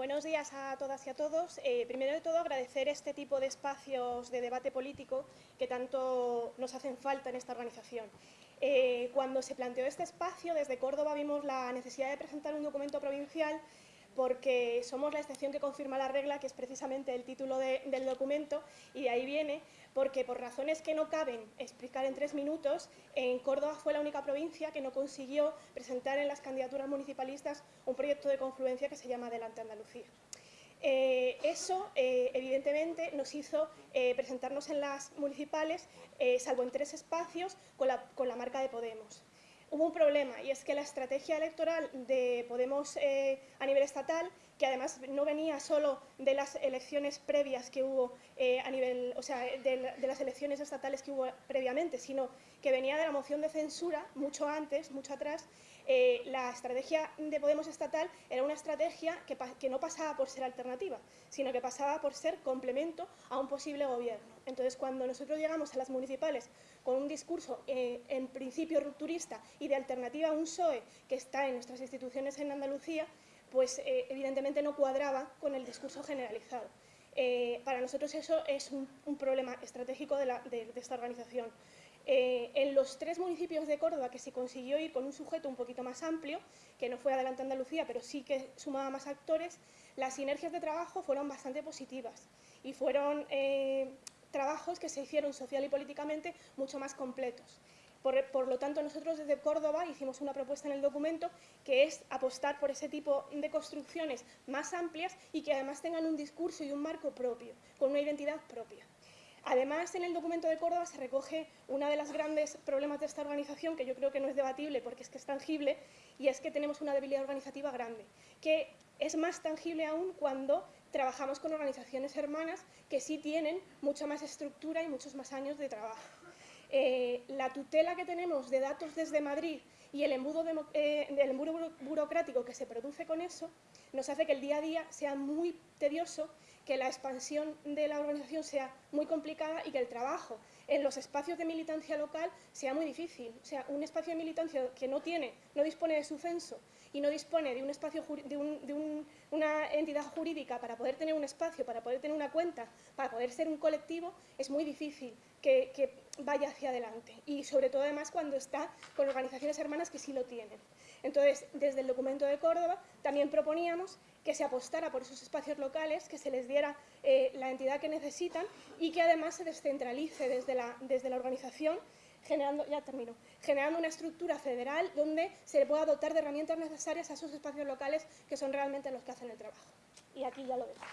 buenos días a todas y a todos. Eh, primero de todo, agradecer este tipo de espacios de debate político que tanto nos hacen falta en esta organización. Eh, cuando se planteó este espacio, desde Córdoba vimos la necesidad de presentar un documento provincial porque somos la excepción que confirma la regla, que es precisamente el título del documento, y de ahí viene porque por razones que no caben explicar en tres minutos, en Córdoba fue la única provincia que no consiguió presentar en las candidaturas municipalistas un proyecto de confluencia que se llama Adelante Andalucía. Eh, eso, eh, evidentemente, nos hizo eh, presentarnos en las municipales, salvo en tres espacios, con la, con la marca de Podemos hubo un problema y es que la estrategia electoral de Podemos eh, a nivel estatal, que además no venía solo de las elecciones previas que hubo eh, a nivel, o sea, de, las elecciones estatales que hubo previamente, sino que venía de la moción de censura mucho antes, mucho atrás, eh, la estrategia de Podemos estatal era una estrategia que, no pasaba por ser alternativa, sino que pasaba por ser complemento a un posible gobierno. Entonces, cuando nosotros llegamos a las municipales con un discurso en principio rupturista y de alternativa a un PSOE que está en nuestras instituciones en Andalucía, pues eh, evidentemente no cuadraba con el discurso generalizado. Eh, para nosotros eso es un, problema estratégico de, esta organización. Eh, en los tres municipios de Córdoba que se consiguió ir con un sujeto un poquito más amplio, que no fue Adelante Andalucía, pero sí que sumaba más actores, las sinergias de trabajo fueron bastante positivas y fueron trabajos que se hicieron social y políticamente mucho más completos. Por, lo tanto, nosotros desde Córdoba hicimos una propuesta en el documento que es apostar por ese tipo de construcciones más amplias y que además tengan un discurso y un marco propio, con una identidad propia. Además, en el documento de Córdoba se recoge una de las grandes problemas de esta organización, que yo creo que no es debatible porque es que es tangible, y es que tenemos una debilidad organizativa grande, que es más tangible aún cuando trabajamos con organizaciones hermanas que sí tienen mucha más estructura y muchos más años de trabajo. Eh, la tutela que tenemos de datos desde Madrid y el embudo, eh, embudo burocrático que se produce con eso nos hace que el día a día sea muy tedioso, que la expansión de la organización sea muy complicada y que el trabajo en los espacios de militancia local sea muy difícil. O sea, un espacio de militancia que no tiene, no dispone de su censo y no dispone de un espacio de, una entidad jurídica para poder tener un espacio, para poder tener una cuenta, para poder ser un colectivo, es muy difícil que, que vaya hacia adelante. Y sobre todo además cuando está con organizaciones hermanas que sí lo tienen. Entonces, desde el documento de Córdoba también proponíamos que se apostara por esos espacios locales, que se les diera eh, la entidad que necesitan y que además se descentralice desde la, desde la organización generando, ya termino, generando una estructura federal donde se pueda dotar de herramientas necesarias a esos espacios locales que son realmente los que hacen el trabajo. Y aquí ya lo dejo.